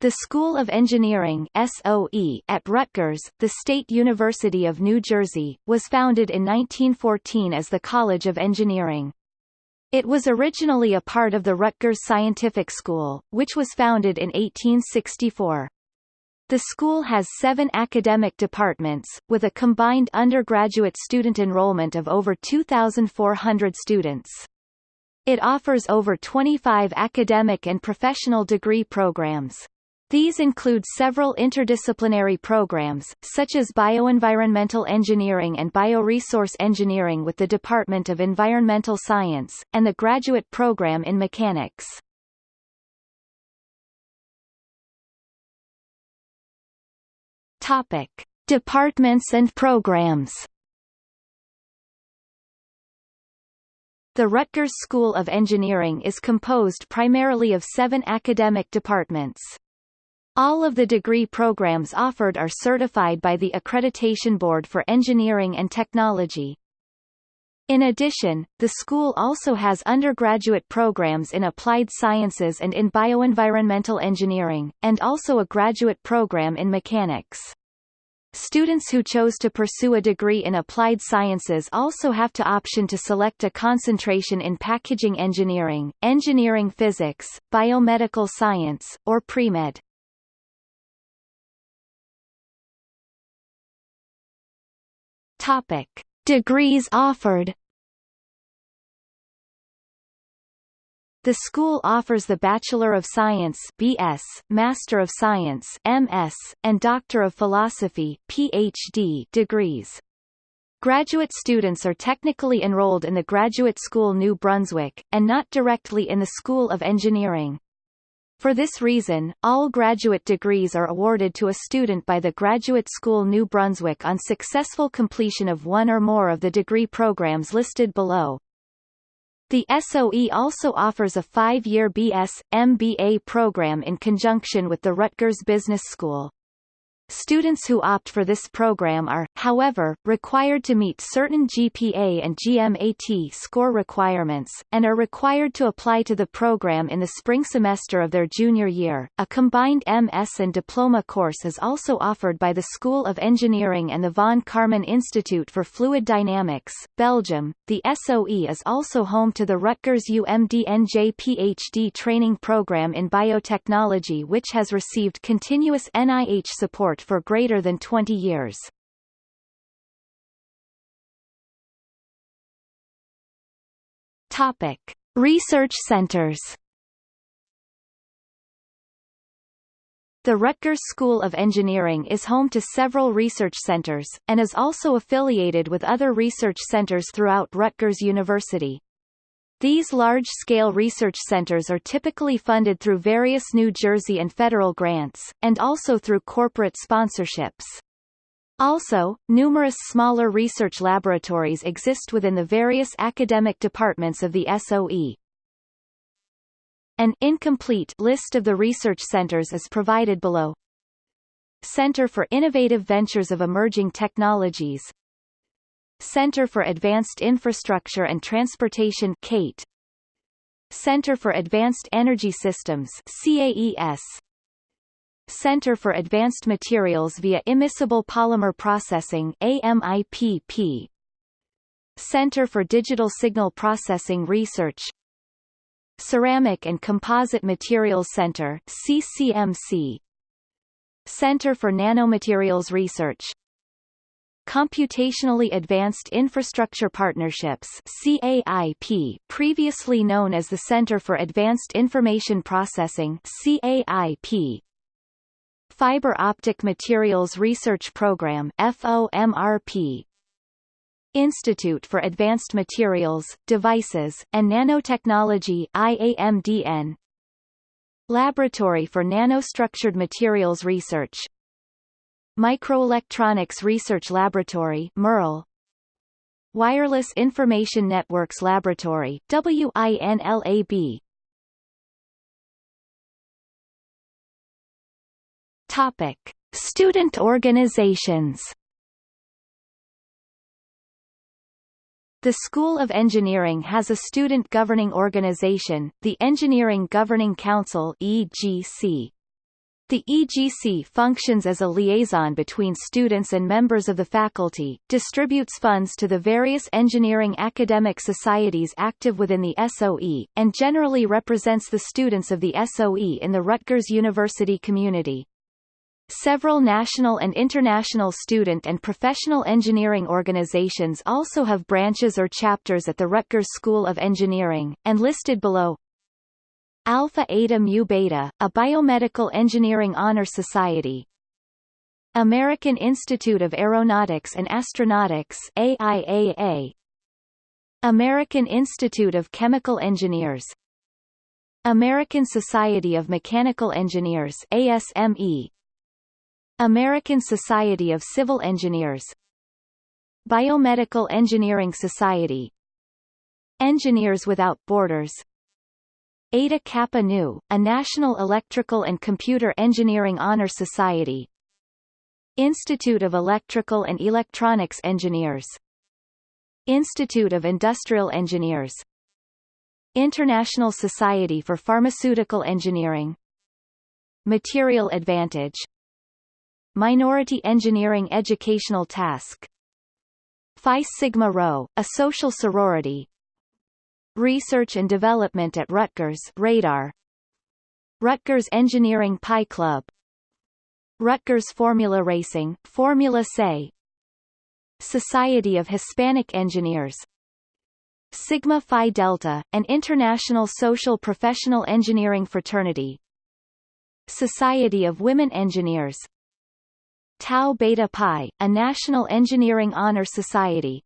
The School of Engineering SOE at Rutgers, the State University of New Jersey, was founded in 1914 as the College of Engineering. It was originally a part of the Rutgers Scientific School, which was founded in 1864. The school has seven academic departments, with a combined undergraduate student enrollment of over 2,400 students. It offers over 25 academic and professional degree programs. These include several interdisciplinary programs, such as bioenvironmental engineering and bioresource engineering with the Department of Environmental Science, and the graduate program in mechanics. Topic. Departments and programs The Rutgers School of Engineering is composed primarily of seven academic departments. All of the degree programs offered are certified by the Accreditation Board for Engineering and Technology. In addition, the school also has undergraduate programs in applied sciences and in bioenvironmental engineering, and also a graduate program in mechanics. Students who chose to pursue a degree in applied sciences also have to option to select a concentration in packaging engineering, engineering physics, biomedical science, or pre-med. Topic: Degrees offered. The school offers the Bachelor of Science (BS), Master of Science (MS), and Doctor of Philosophy (PhD) degrees. Graduate students are technically enrolled in the Graduate School New Brunswick, and not directly in the School of Engineering. For this reason, all graduate degrees are awarded to a student by the Graduate School New Brunswick on successful completion of one or more of the degree programs listed below. The SOE also offers a five-year BS, MBA program in conjunction with the Rutgers Business School. Students who opt for this program are, however, required to meet certain GPA and GMAT score requirements, and are required to apply to the program in the spring semester of their junior year. A combined MS and diploma course is also offered by the School of Engineering and the von Karman Institute for Fluid Dynamics, Belgium. The SOE is also home to the Rutgers UMDNJ PhD training program in biotechnology which has received continuous NIH support for greater than 20 years. Topic. Research centers The Rutgers School of Engineering is home to several research centers, and is also affiliated with other research centers throughout Rutgers University. These large-scale research centers are typically funded through various New Jersey and federal grants, and also through corporate sponsorships. Also, numerous smaller research laboratories exist within the various academic departments of the SOE. An incomplete list of the research centers is provided below. Center for Innovative Ventures of Emerging Technologies Center for Advanced Infrastructure and Transportation CAIT Center for Advanced Energy Systems CAES Center for Advanced Materials via Immiscible Polymer Processing AMIPP Center for Digital Signal Processing Research. Ceramic and Composite Materials Center CCMC Center for Nanomaterials Research. Computationally Advanced Infrastructure Partnerships CAIP, previously known as the Center for Advanced Information Processing CAIP. Fiber Optic Materials Research Program FOMRP. Institute for Advanced Materials, Devices, and Nanotechnology IAMDN. Laboratory for Nanostructured Materials Research Microelectronics Research Laboratory MERL Wireless Information Networks Laboratory WINLAB Topic Student organizations The School of Engineering has a student governing organization, the Engineering Governing Council EGC. The EGC functions as a liaison between students and members of the faculty, distributes funds to the various engineering academic societies active within the SOE, and generally represents the students of the SOE in the Rutgers University community. Several national and international student and professional engineering organizations also have branches or chapters at the Rutgers School of Engineering, and listed below Alpha Eta Mu Beta, a biomedical engineering honor society. American Institute of Aeronautics and Astronautics AIAA. American Institute of Chemical Engineers. American Society of Mechanical Engineers ASME. American Society of Civil Engineers. Biomedical Engineering Society. Engineers Without Borders. Eta Kappa Nu, a National Electrical and Computer Engineering Honor Society. Institute of Electrical and Electronics Engineers. Institute of Industrial Engineers. International Society for Pharmaceutical Engineering. Material Advantage Minority Engineering Educational Task. Phi Sigma Rho, a social sorority. Research and Development at Rutgers Radar. Rutgers Engineering Pi Club. Rutgers Formula Racing Formula SAE Society of Hispanic Engineers. Sigma Phi Delta, an international social professional engineering fraternity. Society of Women Engineers Tau Beta Pi, a national engineering honor society